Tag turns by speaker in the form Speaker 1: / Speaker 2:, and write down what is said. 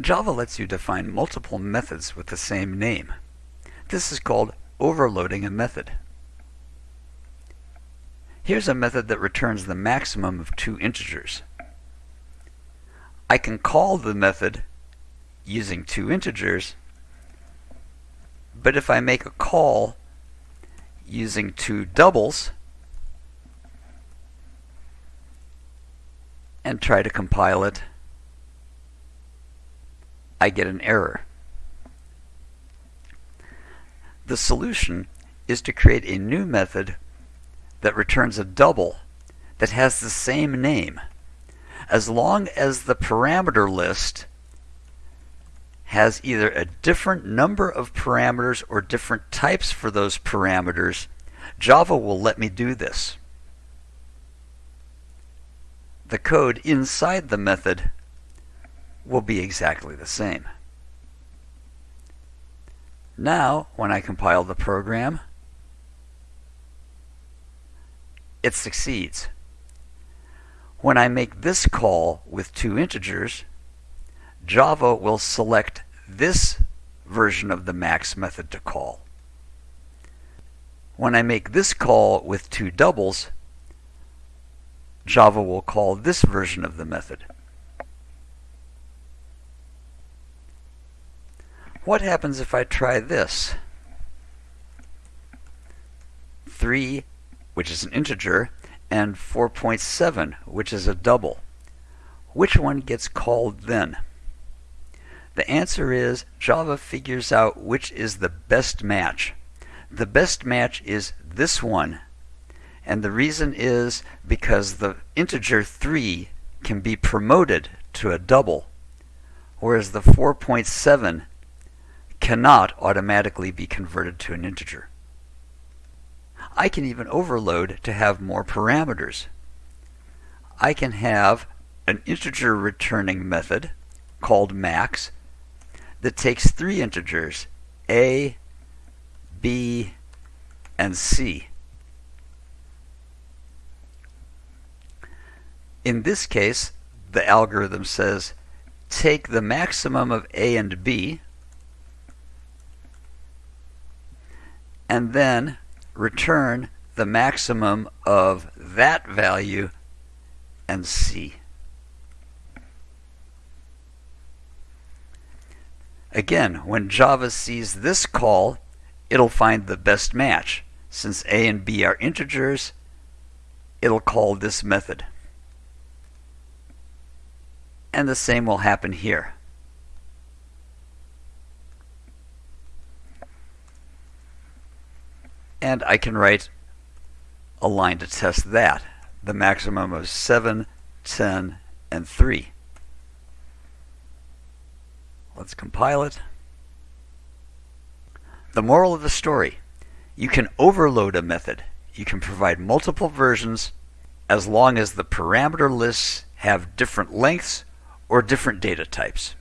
Speaker 1: Java lets you define multiple methods with the same name. This is called overloading a method. Here's a method that returns the maximum of two integers. I can call the method using two integers, but if I make a call using two doubles and try to compile it, I get an error. The solution is to create a new method that returns a double that has the same name. As long as the parameter list has either a different number of parameters or different types for those parameters, Java will let me do this. The code inside the method will be exactly the same. Now, when I compile the program, it succeeds. When I make this call with two integers, Java will select this version of the max method to call. When I make this call with two doubles, Java will call this version of the method. What happens if I try this? 3, which is an integer, and 4.7, which is a double. Which one gets called then? The answer is Java figures out which is the best match. The best match is this one. And the reason is because the integer 3 can be promoted to a double, whereas the 4.7 cannot automatically be converted to an integer. I can even overload to have more parameters. I can have an integer returning method called max that takes three integers, a, b, and c. In this case, the algorithm says take the maximum of a and b, and then return the maximum of that value and C. Again, when Java sees this call, it'll find the best match. Since a and b are integers, it'll call this method. And the same will happen here. And I can write a line to test that. The maximum of 7, 10, and 3. Let's compile it. The moral of the story, you can overload a method. You can provide multiple versions as long as the parameter lists have different lengths or different data types.